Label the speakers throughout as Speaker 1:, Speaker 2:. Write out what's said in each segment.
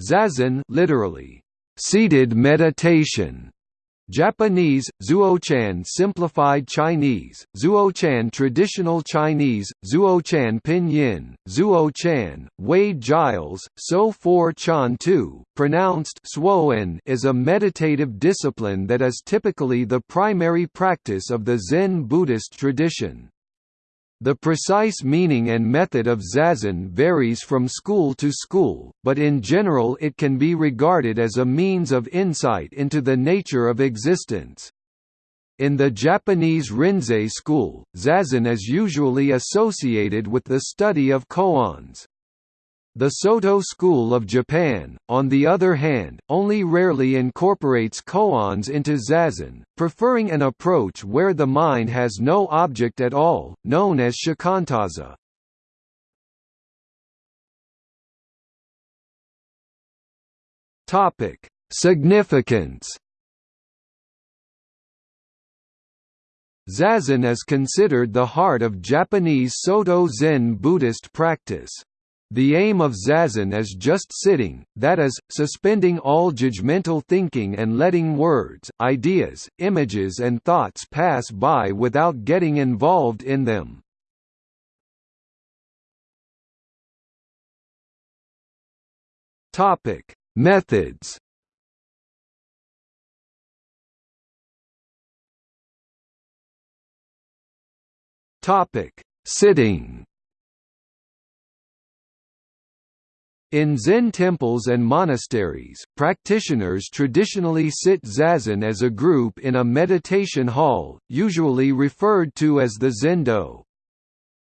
Speaker 1: Zazen literally, seated meditation Japanese, Zuochan Simplified Chinese, Zuochan Traditional Chinese, Zuochan Pinyin, Zuochan, Wade Giles, So 4 Chan 2, pronounced Suoen is a meditative discipline that is typically the primary practice of the Zen Buddhist tradition. The precise meaning and method of zazen varies from school to school, but in general it can be regarded as a means of insight into the nature of existence. In the Japanese Rinzai school, zazen is usually associated with the study of koans. The Soto school of Japan, on the other hand, only rarely incorporates koans into zazen, preferring an approach where the mind has no object at all, known as shikantaza. Significance. Zazen is considered the heart of Japanese Soto Zen Buddhist practice. The aim of zazen is just sitting, that is, suspending all judgmental thinking and letting words, ideas, images and thoughts pass by without getting involved in them. Methods Sitting In Zen temples and monasteries, practitioners traditionally sit zazen as a group in a meditation hall, usually referred to as the zendo.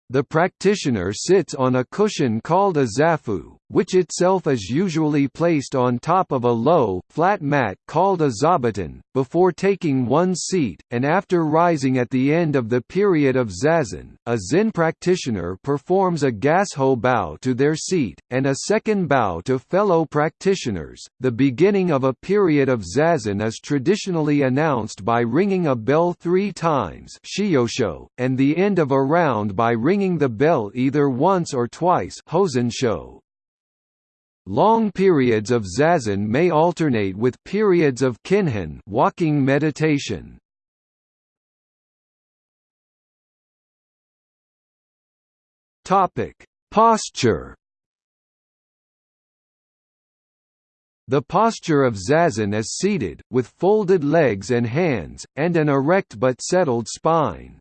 Speaker 1: The practitioner sits on a cushion called a zafu, which itself is usually placed on top of a low, flat mat called a zabuton, before taking one's seat, and after rising at the end of the period of zazen, a Zen practitioner performs a gasho bow to their seat, and a second bow to fellow practitioners. The beginning of a period of zazen is traditionally announced by ringing a bell three times and the end of a round by ringing the bell either once or twice Long periods of zazen may alternate with periods of kinhin walking meditation. Topic: Posture. The posture of zazen is seated, with folded legs and hands, and an erect but settled spine.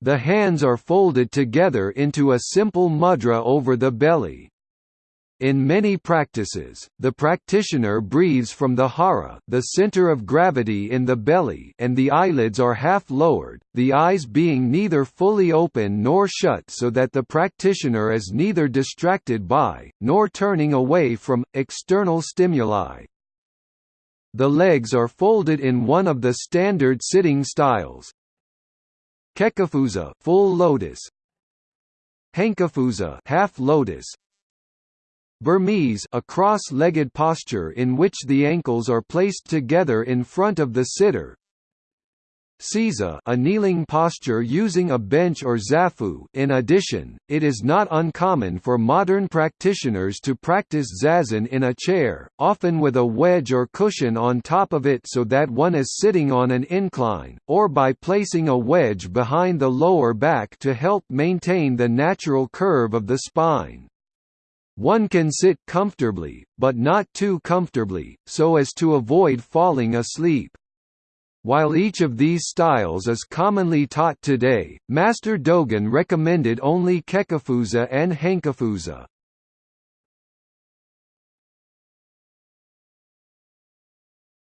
Speaker 1: The hands are folded together into a simple mudra over the belly. In many practices, the practitioner breathes from the hara the center of gravity in the belly and the eyelids are half lowered, the eyes being neither fully open nor shut so that the practitioner is neither distracted by, nor turning away from, external stimuli. The legs are folded in one of the standard sitting styles. Kekkafuza full lotus, Hankafuza half lotus, Burmese a cross-legged posture in which the ankles are placed together in front of the sitter. Seiza a kneeling posture using a bench or zafu in addition, it is not uncommon for modern practitioners to practice zazen in a chair, often with a wedge or cushion on top of it so that one is sitting on an incline, or by placing a wedge behind the lower back to help maintain the natural curve of the spine. One can sit comfortably, but not too comfortably, so as to avoid falling asleep. While each of these styles is commonly taught today, Master Dogen recommended only Kekkafuza and Hankafuza.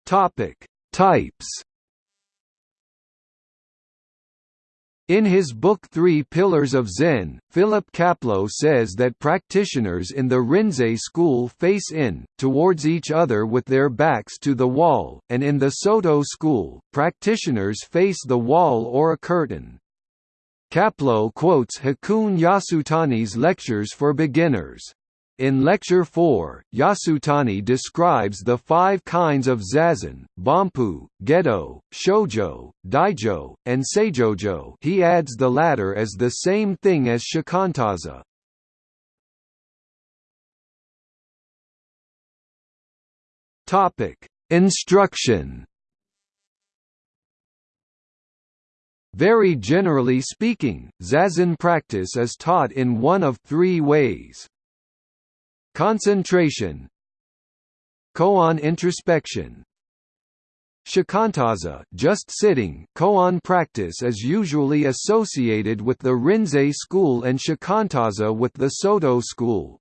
Speaker 1: Topic: Types In his book Three Pillars of Zen, Philip Kapleau says that practitioners in the Rinzai school face in, towards each other with their backs to the wall, and in the Soto school, practitioners face the wall or a curtain. Kapleau quotes Hakuun Yasutani's lectures for beginners. In Lecture 4, Yasutani describes the five kinds of zazen, Banpu, Gedo, Shojo, Daijo, and Saijojo he adds the latter as the same thing as Shikantaza. Instruction. Very generally speaking, Zazen practice is taught in one of three ways. Concentration Koan introspection Shikantaza just sitting koan practice is usually associated with the Rinzai school and Shikantaza with the Soto school.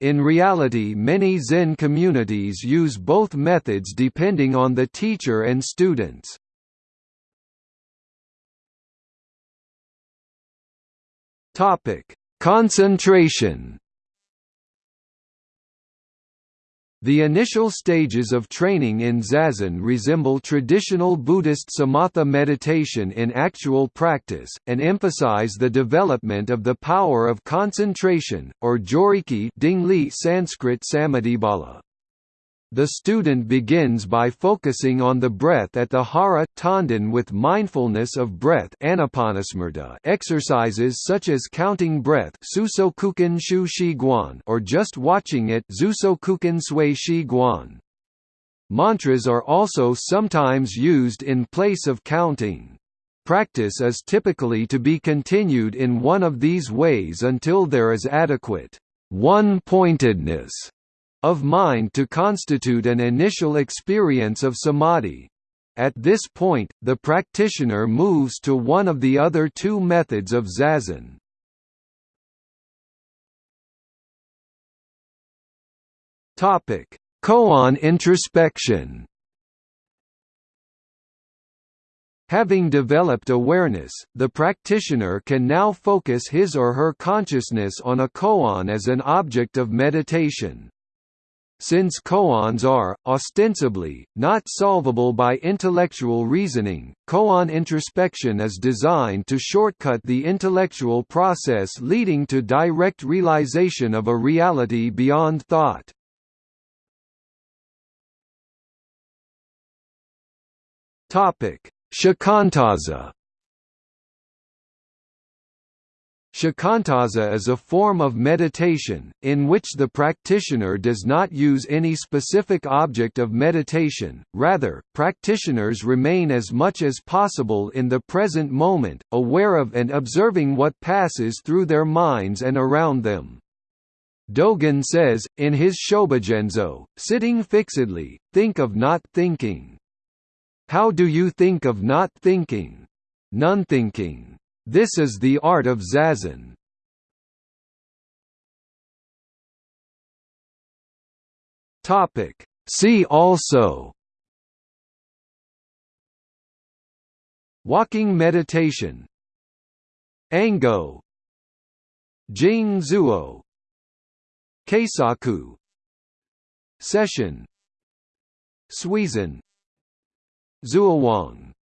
Speaker 1: In reality many Zen communities use both methods depending on the teacher and students. Concentration The initial stages of training in Zazen resemble traditional Buddhist samatha meditation in actual practice, and emphasize the development of the power of concentration, or joriki Sanskrit samadhibala. The student begins by focusing on the breath at the hara tanden with mindfulness of breath exercises such as counting breath or just watching it Mantras are also sometimes used in place of counting. Practice is typically to be continued in one of these ways until there is adequate one-pointedness of mind to constitute an initial experience of samadhi. At this point, the practitioner moves to one of the other two methods of zazen. Topic: Koan introspection Having developed awareness, the practitioner can now focus his or her consciousness on a koan as an object of meditation. Since koans are, ostensibly, not solvable by intellectual reasoning, koan introspection is designed to shortcut the intellectual process leading to direct realization of a reality beyond thought. Shikantaza Shikantaza is a form of meditation, in which the practitioner does not use any specific object of meditation, rather, practitioners remain as much as possible in the present moment, aware of and observing what passes through their minds and around them. Dogen says, in his Shobogenzo, sitting fixedly, think of not thinking. How do you think of not thinking? None-thinking. This is the art of zazen. Topic. See also. Walking meditation. Ango. Jing Zuo. Keisaku. Sesshin. Suizen Zuowang